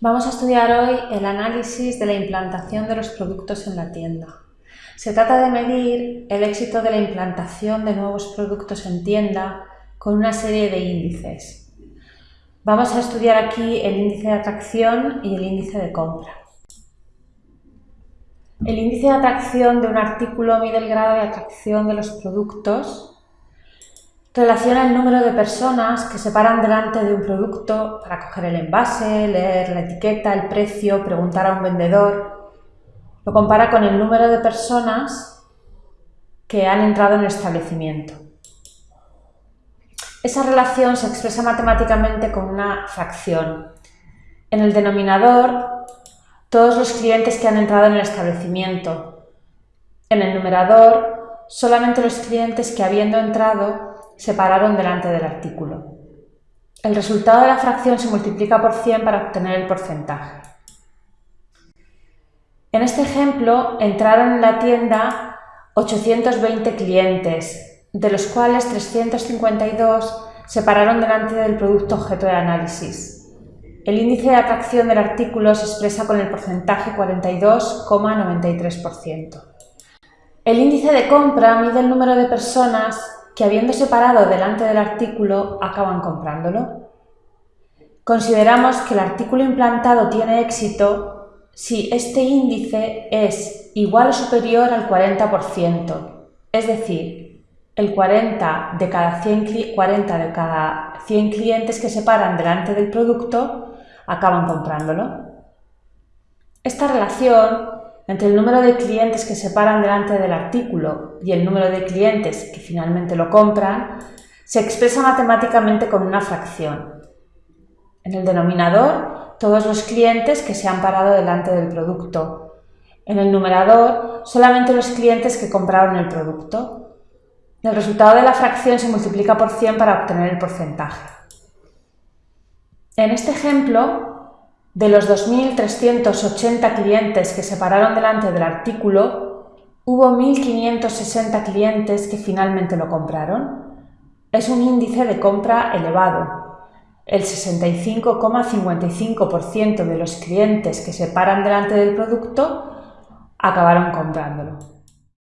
Vamos a estudiar hoy el análisis de la implantación de los productos en la tienda. Se trata de medir el éxito de la implantación de nuevos productos en tienda con una serie de índices. Vamos a estudiar aquí el índice de atracción y el índice de compra. El índice de atracción de un artículo mide el grado de atracción de los productos Relaciona el número de personas que se paran delante de un producto para coger el envase, leer la etiqueta, el precio, preguntar a un vendedor. Lo compara con el número de personas que han entrado en el establecimiento. Esa relación se expresa matemáticamente con una fracción. En el denominador, todos los clientes que han entrado en el establecimiento. En el numerador, solamente los clientes que habiendo entrado se pararon delante del artículo. El resultado de la fracción se multiplica por 100 para obtener el porcentaje. En este ejemplo, entraron en la tienda 820 clientes, de los cuales 352 se pararon delante del producto objeto de análisis. El índice de atracción del artículo se expresa con el porcentaje 42,93%. El índice de compra mide el número de personas que habiéndose parado delante del artículo acaban comprándolo. Consideramos que el artículo implantado tiene éxito si este índice es igual o superior al 40%, es decir, el 40 de cada 100, 40 de cada 100 clientes que se paran delante del producto acaban comprándolo. Esta relación entre el número de clientes que se paran delante del artículo y el número de clientes que finalmente lo compran, se expresa matemáticamente con una fracción. En el denominador, todos los clientes que se han parado delante del producto. En el numerador, solamente los clientes que compraron el producto. El resultado de la fracción se multiplica por 100 para obtener el porcentaje. En este ejemplo, de los 2.380 clientes que se pararon delante del artículo, hubo 1.560 clientes que finalmente lo compraron. Es un índice de compra elevado. El 65,55% de los clientes que se paran delante del producto acabaron comprándolo.